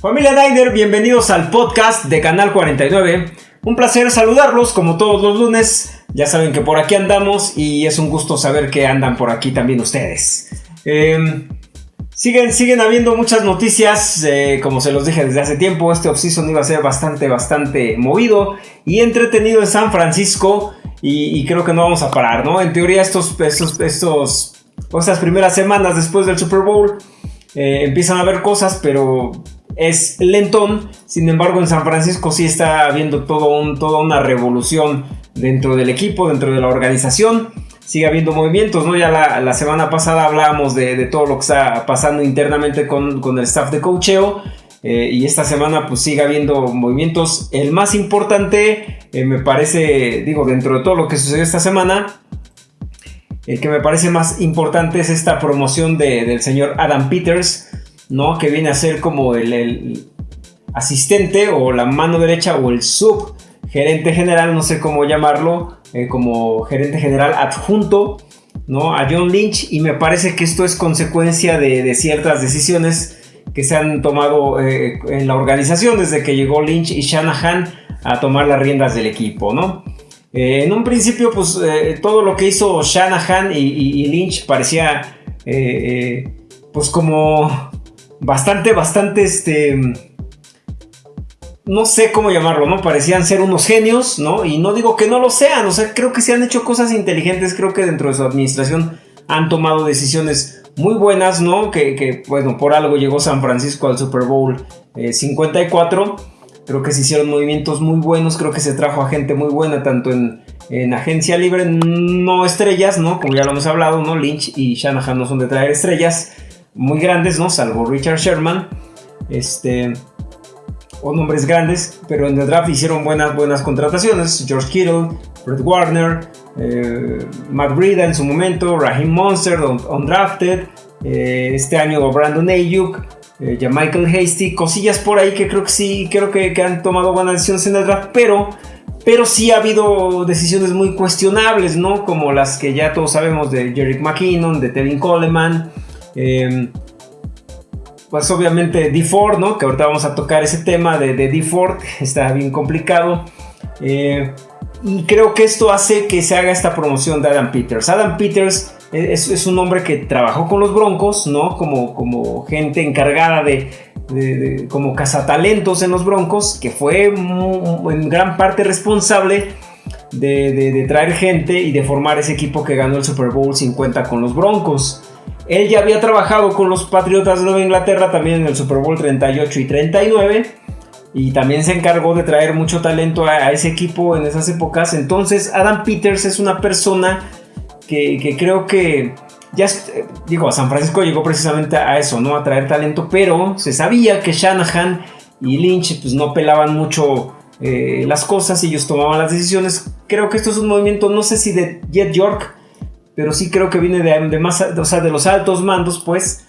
Familia Niner, bienvenidos al podcast de Canal 49. Un placer saludarlos como todos los lunes. Ya saben que por aquí andamos y es un gusto saber que andan por aquí también ustedes. Em, siguen, siguen habiendo muchas noticias, eh, como se los dije desde hace tiempo, este offseason iba a ser bastante, bastante movido y entretenido en San Francisco y, creo que no vamos a parar, ¿no? En teoría estos, estos, estos, estas primeras semanas después del Super Bowl eh, empiezan a haber cosas, pero es lentón. Sin embargo, en San Francisco sí está habiendo todo un, toda una revolución dentro del equipo, dentro de la organización. Sigue habiendo movimientos, ¿no? Ya la, semana pasada hablábamos de, todo lo que está pasando internamente con, el staff de cocheo. Eh, y esta semana pues sigue habiendo movimientos. El más importante, eh, me parece, digo, dentro de todo lo que sucedió esta semana, el que me parece más importante es esta promoción del señor Adam Peters ¿no? Que viene a ser como el, asistente o la mano derecha o el sub gerente general, no sé cómo llamarlo, eh, como gerente general adjunto, ¿no? A John Lynch y me parece que esto es consecuencia de, ciertas decisiones que se han tomado eh, en la organización desde que llegó Lynch y Shanahan a tomar las riendas del equipo, ¿no? Eh, en un principio, pues todo lo que hizo Shanahan y Lynch parecía, pues como bastante, bastante, este, no sé cómo llamarlo, ¿no? Parecían ser unos genios, ¿no? Y no digo que no lo sean, o sea, creo que se han hecho cosas inteligentes, creo que dentro de su administración han tomado decisiones muy buenas, ¿no? Que, bueno, por algo llegó San Francisco al Super Bowl 54. Eh, creo que se hicieron movimientos muy buenos, creo que se trajo a gente muy buena, tanto en, en agencia libre, no estrellas, ¿no? Como ya lo hemos hablado, ¿no? Lynch y Shanahan no son de traer estrellas muy grandes, ¿no? Salvo Richard Sherman, este, o nombres grandes, pero en el draft hicieron buenas, buenas contrataciones. George Kittle, Fred Warner, eh, Matt Breida en su momento, Raheem Monster, undrafted, eh, este año Brandon Ayuk, eh, Michael Hasty, cosillas por ahí que creo que sí, creo que, han tomado buenas decisiones en el draft, pero pero sí ha habido decisiones muy cuestionables, ¿no? Como las que ya todos sabemos de Jerick McKinnon, de Tevin Coleman, Em, pues obviamente D4, ¿no? Que ahorita vamos a tocar ese tema de, de D4, está bien complicado. Eh, y creo que esto hace que se haga esta promoción de Adam Peters. Adam Peters es, un hombre que trabajó con los Broncos, ¿no? Como, como gente encargada de, como cazatalentos en los Broncos, que fue en gran parte responsable de, de, traer gente y de formar ese equipo que ganó el Super Bowl 50 con los Broncos. Él ya había trabajado con los Patriotas de Nueva Inglaterra también en el Super Bowl 38 y 39 y también se encargó de traer mucho talento a, ese equipo en esas épocas. Entonces Adam Peters es una persona que, creo que ya digo, a San Francisco llegó precisamente a eso, ¿no? A traer talento, pero se sabía que Shanahan y Lynch pues no pelaban mucho eh, las cosas y ellos tomaban las decisiones. Creo que esto es un movimiento, no sé si de Jet York pero sí creo que viene de, más, o sea, de los altos mandos, pues,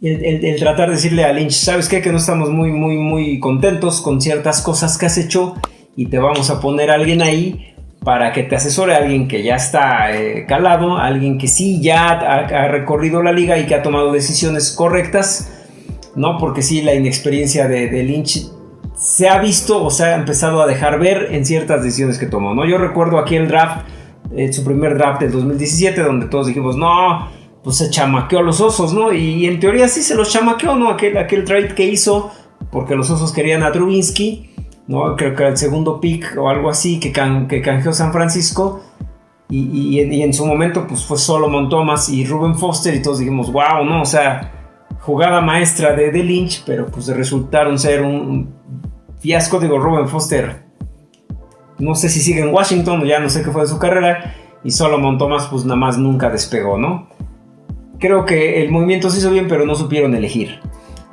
el, tratar de decirle a Lynch, ¿sabes qué? Que no estamos muy, muy, muy contentos con ciertas cosas que has hecho y te vamos a poner a alguien ahí para que te asesore, alguien que ya está eh, calado, alguien que sí ya ha, recorrido la liga y que ha tomado decisiones correctas, ¿no? Porque sí, la inexperiencia de, de Lynch se ha visto o se ha empezado a dejar ver en ciertas decisiones que tomó, ¿no? Yo recuerdo aquí el draft en su primer draft del 2017, donde todos dijimos, no, pues se chamaqueó a los osos, ¿no? Y, en teoría sí se los chamaqueó, ¿no? Aquel, aquel trade que hizo, porque los osos querían a Trubinsky, ¿no? Creo que el segundo pick o algo así que, que canjeó San Francisco. Y, en su momento, pues fue Solomon Thomas y Ruben Foster, y todos dijimos, wow, ¿no? O sea, jugada maestra de, de Lynch, pero pues resultaron ser un fiasco, digo, Ruben Foster no sé si sigue en Washington, ya no sé qué fue de su carrera. Y Solomon Thomas, pues nada más nunca despegó, ¿no? Creo que el movimiento se hizo bien, pero no supieron elegir.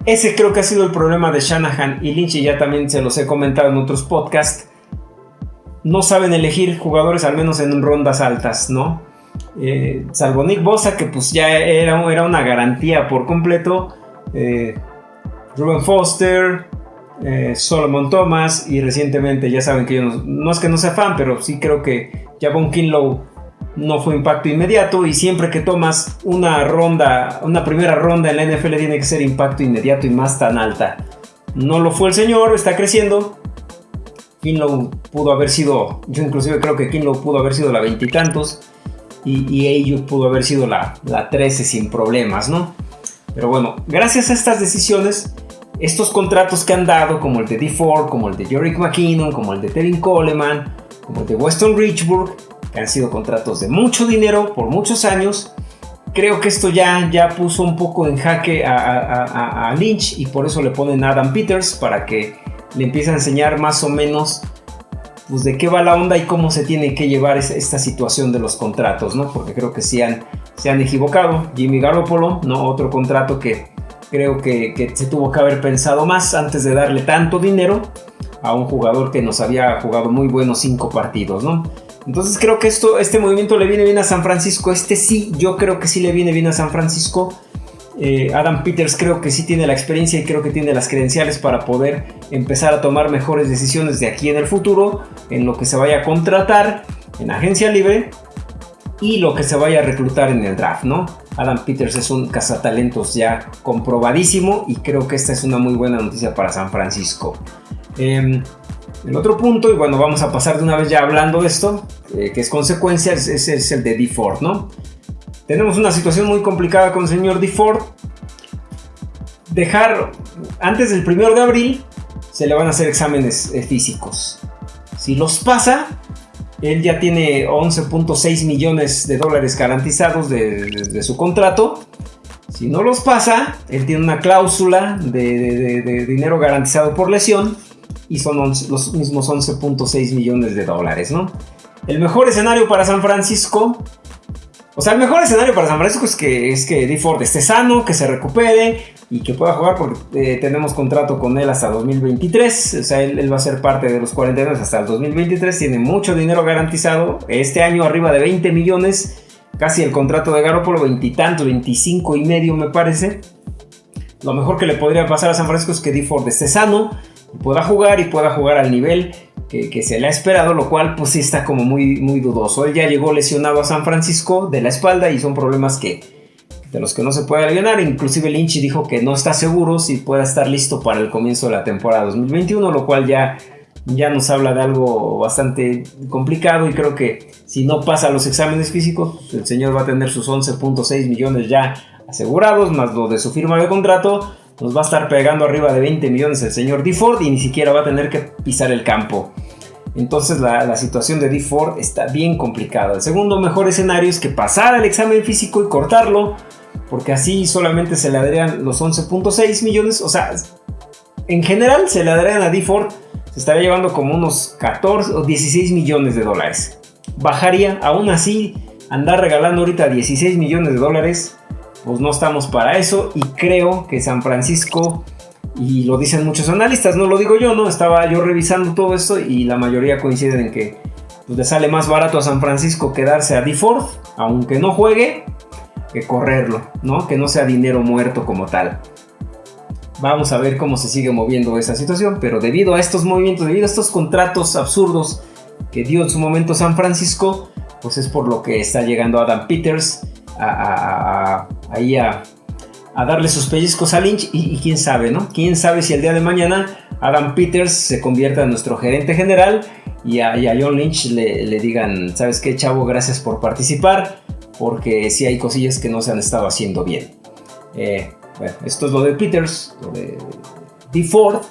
Ese creo que ha sido el problema de Shanahan y Lynch, y ya también se los he comentado en otros podcasts. No saben elegir jugadores, al menos en rondas altas, ¿no? Eh, salvo Nick Bosa, que pues ya era, era una garantía por completo. Eh, Ruben Foster, eh, Solomon Thomas y recientemente ya saben que yo no, es que no sea fan, pero sí creo que Javon Kinlow no fue impacto inmediato y siempre que tomas una ronda, una primera ronda en la NFL tiene que ser impacto inmediato y más tan alta. No lo fue el señor, está creciendo. Kinlow pudo haber sido, yo inclusive creo que Kinlow pudo haber sido la veintitantos y, y pudo haber sido la, la 13 sin problemas, ¿no? Pero bueno, gracias a estas decisiones, estos contratos que han dado, como el de D. Ford, como el de Jorick McKinnon, como el de Tevin Coleman, como el de Weston Richburg, que han sido contratos de mucho dinero por muchos años, creo que esto ya, ya puso un poco en jaque a, a Lynch y por eso le ponen a Adam Peters para que le empiece a enseñar más o menos pues de qué va la onda y cómo se tiene que llevar esta situación de los contratos, ¿no? Porque creo que sí han, se han equivocado. Jimmy Garoppolo, ¿no? Otro contrato que creo que, se tuvo que haber pensado más antes de darle tanto dinero a un jugador que nos había jugado muy buenos cinco partidos, ¿no? Entonces creo que esto, este movimiento le viene bien a San Francisco. Este sí, yo creo que sí le viene bien a San Francisco eh, Adam Peters creo que sí tiene la experiencia y creo que tiene las credenciales para poder empezar a tomar mejores decisiones de aquí en el futuro, en lo que se vaya a contratar en agencia libre y lo que se vaya a reclutar en el draft, ¿no? Adam Peters es un cazatalentos ya comprobadísimo y creo que esta es una muy buena noticia para San Francisco. Em, el otro punto, y bueno, vamos a pasar de una vez ya hablando de esto, eh, que es consecuencia, es, es, el de D. Ford, ¿no? Tenemos una situación muy complicada con el señor DeFord. Dejar antes del 1 de abril se le van a hacer exámenes eh, físicos. Si los pasa, él ya tiene 11.6 millones de dólares garantizados de, su contrato. Si no los pasa, él tiene una cláusula de, dinero garantizado por lesión y son los mismos 11.6 millones de dólares, ¿no? El mejor escenario para San Francisco o sea, el mejor escenario para San Francisco es que, es que Ford esté sano, que se recupere y que pueda jugar porque eh, tenemos contrato con él hasta 2023. O sea, él, va a ser parte de los 49 hasta el 2023. Tiene mucho dinero garantizado. Este año arriba de 20 millones. Casi el contrato de Garoppolo, veintitantos, 25 y medio me parece. Lo mejor que le podría pasar a San Francisco es que Ford esté sano, pueda jugar y pueda jugar al nivel que, se le ha esperado, lo cual pues sí está como muy, muy dudoso. Él ya llegó lesionado a San Francisco de la espalda y son problemas que de los que no se puede aliviar. Inclusive Lynch dijo que no está seguro si pueda estar listo para el comienzo de la temporada 2021, lo cual ya, ya nos habla de algo bastante complicado y creo que si no pasa los exámenes físicos, el señor va a tener sus 11.6 millones ya asegurados, más lo de su firma de contrato nos va a estar pegando arriba de 20 millones el señor D. Ford y ni siquiera va a tener que pisar el campo. Entonces la, situación de D. Ford está bien complicada. El segundo mejor escenario es que pasara el examen físico y cortarlo, porque así solamente se le darían los 11.6 millones. O sea, en general se le darían a D. Ford, se estaría llevando como unos 14 o 16 millones de dólares. Bajaría, aún así, andar regalando ahorita 16 millones de dólares pues no estamos para eso y creo que San Francisco, y lo dicen muchos analistas, no lo digo yo, ¿no? Estaba yo revisando todo esto y la mayoría coinciden en que pues, le sale más barato a San Francisco quedarse a DeFord, aunque no juegue, que correrlo, ¿no? Que no sea dinero muerto como tal. Vamos a ver cómo se sigue moviendo esa situación, pero debido a estos movimientos, debido a estos contratos absurdos que dio en su momento San Francisco, pues es por lo que está llegando Adam Peters a, ahí a, darle sus pellizcos a Lynch y, quién sabe, ¿no? Quién sabe si el día de mañana Adam Peters se convierta en nuestro gerente general y a, John Lynch le, digan, ¿sabes qué, chavo? Gracias por participar, porque sí hay cosillas que no se han estado haciendo bien. Eh, bueno, esto es lo de Peters, lo de D. Ford,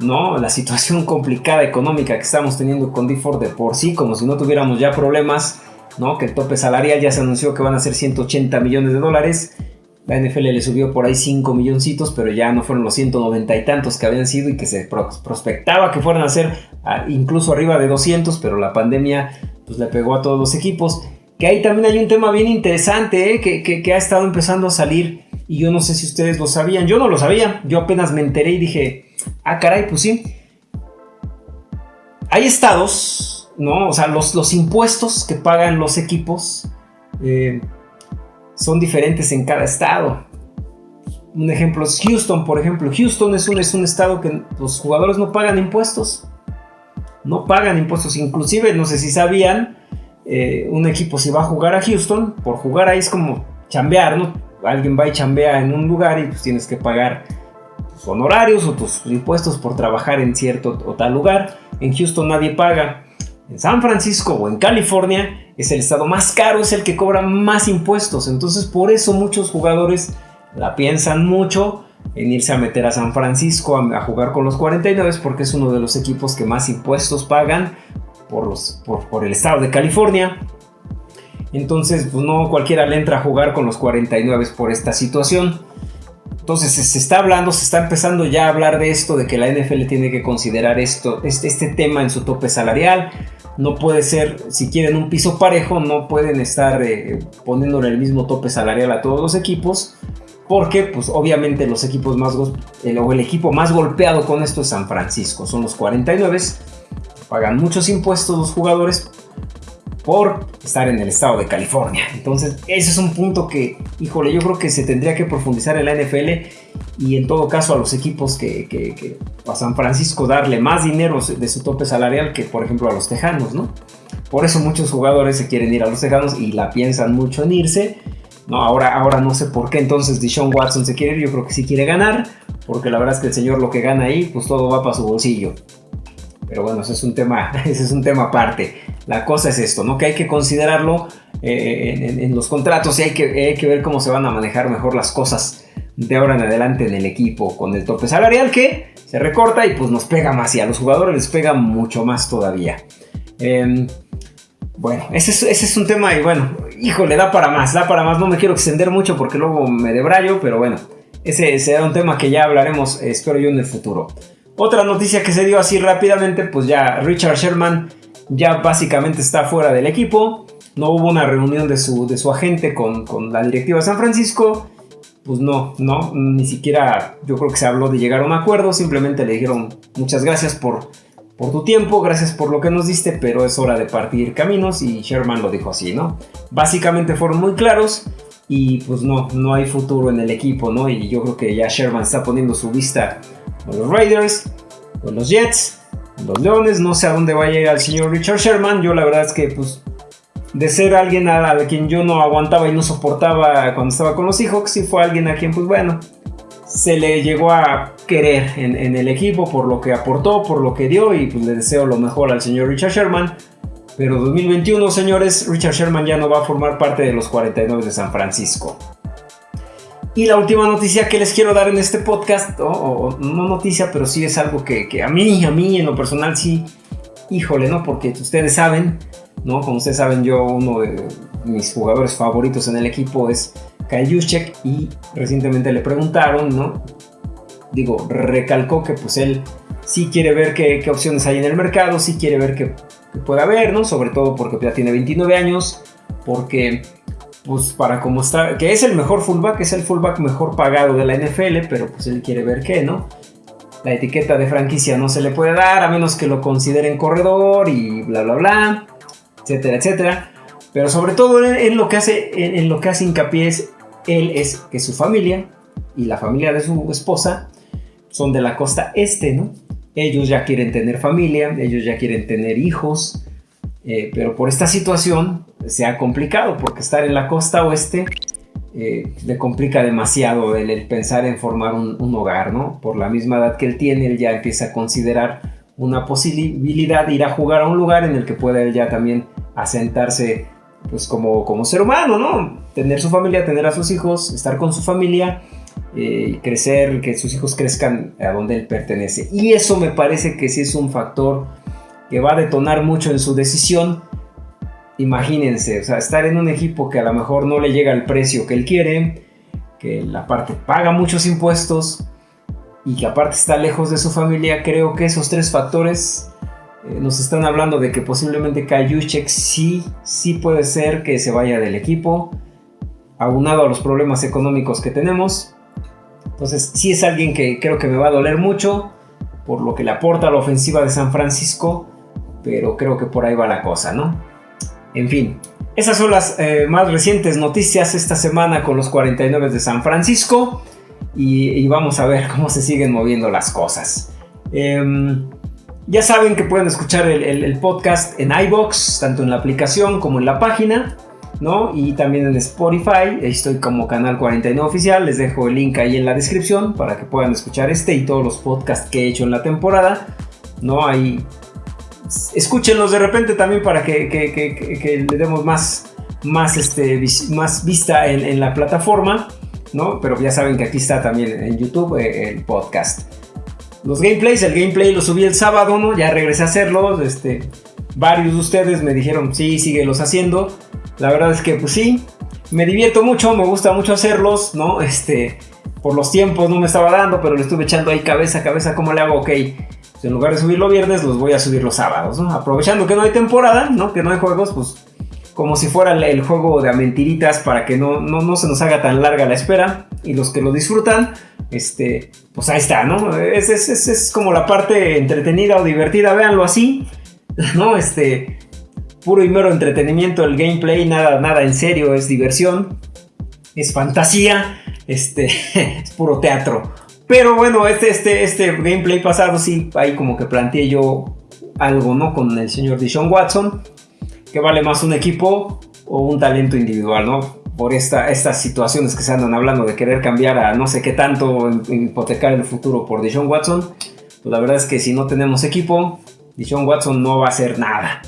¿no? La situación complicada económica que estamos teniendo con D. Ford de por sí, como si no tuviéramos ya problemas que el tope salarial ya se anunció que van a ser 180 millones de dólares. La NFL le subió por ahí 5 milloncitos, pero ya no fueron los 190 y tantos que habían sido y que se prospectaba que fueran a ser incluso arriba de 200, pero la pandemia pues, le pegó a todos los equipos. Que ahí también hay un tema bien interesante ¿eh? que, que, ha estado empezando a salir y yo no sé si ustedes lo sabían, yo no lo sabía, yo apenas me enteré y dije, ah caray, pues sí. Hay estados ¿no? O sea, los, los impuestos que pagan los equipos eh, son diferentes en cada estado. Un ejemplo es Houston, por ejemplo. Houston es un, es un estado que los jugadores no pagan impuestos. No pagan impuestos. Inclusive, no sé si sabían, eh, un equipo si va a jugar a Houston, por jugar ahí es como chambear, ¿no? Alguien va y chambea en un lugar y pues tienes que pagar honorarios o tus impuestos por trabajar en cierto o tal lugar. En Houston nadie paga. En San Francisco o en California es el estado más caro, es el que cobra más impuestos. Entonces por eso muchos jugadores la piensan mucho en irse a meter a San Francisco a, jugar con los 49 porque es uno de los equipos que más impuestos pagan por, el estado de California. Entonces, pues no cualquiera le entra a jugar con los 49 por esta situación. Entonces se está hablando, se está empezando ya a hablar de esto, de que la NFL tiene que considerar esto, este, este tema en su tope salarial. No puede ser, si quieren un piso parejo, no pueden estar eh, poniéndole el mismo tope salarial a todos los equipos, porque pues obviamente los equipos más, el, o el equipo más golpeado con esto es San Francisco, son los 49, pagan muchos impuestos los jugadores, por estar en el estado de California. Entonces, ese es un punto que, híjole, yo creo que se tendría que profundizar en la NFL y en todo caso a los equipos que, que, a San Francisco darle más dinero de su tope salarial que, por ejemplo, a los Tejanos, ¿no? Por eso muchos jugadores se quieren ir a los Tejanos y la piensan mucho en irse. No, ahora, ahora no sé por qué entonces Deshaun Watson se quiere ir. Yo creo que sí quiere ganar, porque la verdad es que el señor lo que gana ahí, pues todo va para su bolsillo. Pero bueno, ese es un tema, es un tema aparte. La cosa es esto, ¿no? Que hay que considerarlo eh, en, los contratos y hay que, ver cómo se van a manejar mejor las cosas de ahora en adelante en el equipo con el tope salarial que se recorta y pues nos pega más y a los jugadores les pega mucho más todavía. Em, bueno, ese es, ese es, un tema y bueno, híjole, da para más, da para más. No me quiero extender mucho porque luego me debrayo, pero bueno, ese será un tema que ya hablaremos, espero yo, en el futuro. Otra noticia que se dio así rápidamente, pues ya Richard Sherman ya básicamente está fuera del equipo. No hubo una reunión de su, de su agente con, la directiva de San Francisco. Pues no, no, ni siquiera yo creo que se habló de llegar a un acuerdo. Simplemente le dijeron muchas gracias por, por tu tiempo, gracias por lo que nos diste, pero es hora de partir caminos. Y Sherman lo dijo así, ¿no? Básicamente fueron muy claros y pues no, no hay futuro en el equipo, ¿no? Y yo creo que ya Sherman está poniendo su vista los Raiders, con los Jets, los Leones. No sé a dónde va a llegar el señor Richard Sherman. Yo la verdad es que pues de ser alguien a, quien yo no aguantaba y no soportaba cuando estaba con los Seahawks, sí fue alguien a quien pues bueno, se le llegó a querer en, el equipo por lo que aportó, por lo que dio y pues le deseo lo mejor al señor Richard Sherman. Pero 2021, señores, Richard Sherman ya no va a formar parte de los 49 de San Francisco. Y la última noticia que les quiero dar en este podcast, o, no noticia, pero sí es algo que, a mí, a mí en lo personal sí, híjole, ¿no? Porque ustedes saben, ¿no? Como ustedes saben, yo uno de mis jugadores favoritos en el equipo es Kyle Juszczyk y recientemente le preguntaron, ¿no? Digo, recalcó que pues él sí quiere ver qué, opciones hay en el mercado, sí quiere ver qué, qué puede haber, ¿no? Sobre todo porque ya tiene 29 años, porque pues para como está, que es el mejor fullback, es el fullback mejor pagado de la NFL, pero pues él quiere ver qué, ¿no? La etiqueta de franquicia no se le puede dar a menos que lo consideren corredor y bla bla bla, etcétera, etcétera. Pero sobre todo en, lo que hace, en, lo que hace hincapié es él es que su familia y la familia de su esposa son de la costa este, ¿no? Ellos ya quieren tener familia, ellos ya quieren tener hijos, eh, pero por esta situación se ha complicado porque estar en la costa oeste eh, le complica demasiado el, pensar en formar un, hogar, ¿no? Por la misma edad que él tiene, él ya empieza a considerar una posibilidad de ir a jugar a un lugar en el que pueda él ya también asentarse pues como, como ser humano, ¿no? Tener su familia, tener a sus hijos, estar con su familia, eh, crecer, que sus hijos crezcan a donde él pertenece. Y eso me parece que sí es un factor que va a detonar mucho en su decisión imagínense, o sea, estar en un equipo que a lo mejor no le llega al precio que él quiere, que la parte paga muchos impuestos y que aparte está lejos de su familia, creo que esos tres factores eh, nos están hablando de que posiblemente Kayuchek sí, sí puede ser que se vaya del equipo, aunado a los problemas económicos que tenemos. Entonces, sí es alguien que creo que me va a doler mucho por lo que le aporta a la ofensiva de San Francisco, pero creo que por ahí va la cosa, ¿no? En fin, esas son las eh, más recientes noticias esta semana con los 49 de San Francisco y, vamos a ver cómo se siguen moviendo las cosas. Em, ya saben que pueden escuchar el, podcast en iBox, tanto en la aplicación como en la página. ¿no? Y también en Spotify, estoy como Canal 49 Oficial, les dejo el link ahí en la descripción para que puedan escuchar este y todos los podcasts que he hecho en la temporada, ¿no? Ahí escúchenlos de repente también para que, le demos más, más, este, más vista en, la plataforma, ¿no? Pero ya saben que aquí está también en YouTube eh, el podcast. Los gameplays, el gameplay lo subí el sábado, ¿no? Ya regresé a hacerlo, este, varios de ustedes me dijeron, sí, síguelos haciendo. La verdad es que, pues sí, me divierto mucho, me gusta mucho hacerlos, ¿no? Este, por los tiempos no me estaba dando, pero le estuve echando ahí cabeza a cabeza, ¿cómo le hago? Ok, pues en lugar de subirlo viernes, los voy a subir los sábados, ¿no? Aprovechando que no hay temporada, ¿no? Que no hay juegos, pues como si fuera el, juego de mentiritas para que no, no, se nos haga tan larga la espera. Y los que lo disfrutan, este, pues ahí está, ¿no? Es, es, es, es como la parte entretenida o divertida, véanlo así, ¿no? Este, puro y mero entretenimiento, el gameplay, nada, nada en serio, es diversión, es fantasía, este, es puro teatro. Pero bueno, este, este, este gameplay pasado sí, ahí como que planteé yo algo, ¿no? Con el señor Dishon Watson, que vale más un equipo o un talento individual, ¿no? Por esta, estas situaciones que se andan hablando de querer cambiar a no sé qué tanto, hipotecar el futuro por Dishon Watson, pues la verdad es que si no tenemos equipo, Dishon Watson no va a hacer nada.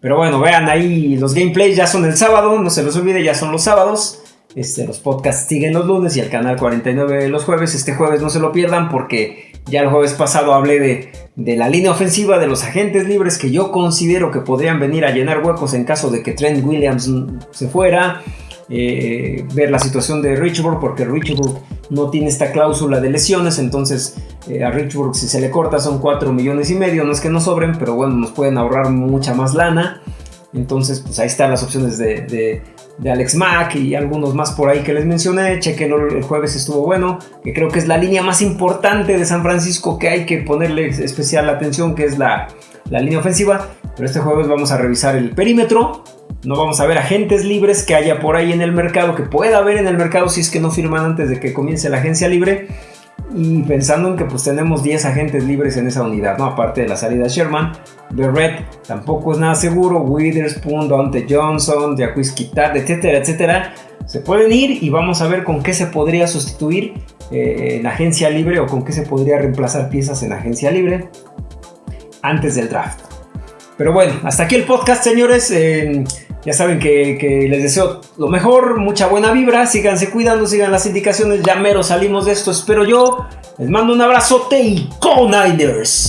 Pero bueno, vean ahí los gameplays ya son el sábado, no se los olvide, ya son los sábados. Este, los podcasts siguen los lunes y el canal 49 los jueves. Este jueves no se lo pierdan porque ya el jueves pasado hablé de, la línea ofensiva de los agentes libres que yo considero que podrían venir a llenar huecos en caso de que Trent Williams se fuera. Eh, ver la situación de Richburg porque Richburg no tiene esta cláusula de lesiones, entonces eh, a Richburg si se le corta son 4 millones y medio, no es que no sobren, pero bueno, nos pueden ahorrar mucha más lana. Entonces, pues ahí están las opciones de, Alex Mack y algunos más por ahí que les mencioné. Chequen el jueves estuvo bueno, que creo que es la línea más importante de San Francisco que hay que ponerle especial atención, que es la, la línea ofensiva. Pero este jueves vamos a revisar el perímetro, no vamos a ver agentes libres que haya por ahí en el mercado, que pueda haber en el mercado si es que no firman antes de que comience la agencia libre. Y pensando en que pues tenemos 10 agentes libres en esa unidad, ¿no? Aparte de la salida Sherman, Red tampoco es nada seguro, Witherspoon, Dante Johnson, Jacquis Kitat, etcétera, etcétera. Se pueden ir y vamos a ver con qué se podría sustituir eh, en agencia libre o con qué se podría reemplazar piezas en agencia libre antes del draft. Pero bueno, hasta aquí el podcast, señores. Ya saben que, les deseo lo mejor, mucha buena vibra, síganse cuidando, sigan las indicaciones, ya mero salimos de esto, espero yo. Les mando un abrazote y Go Niners.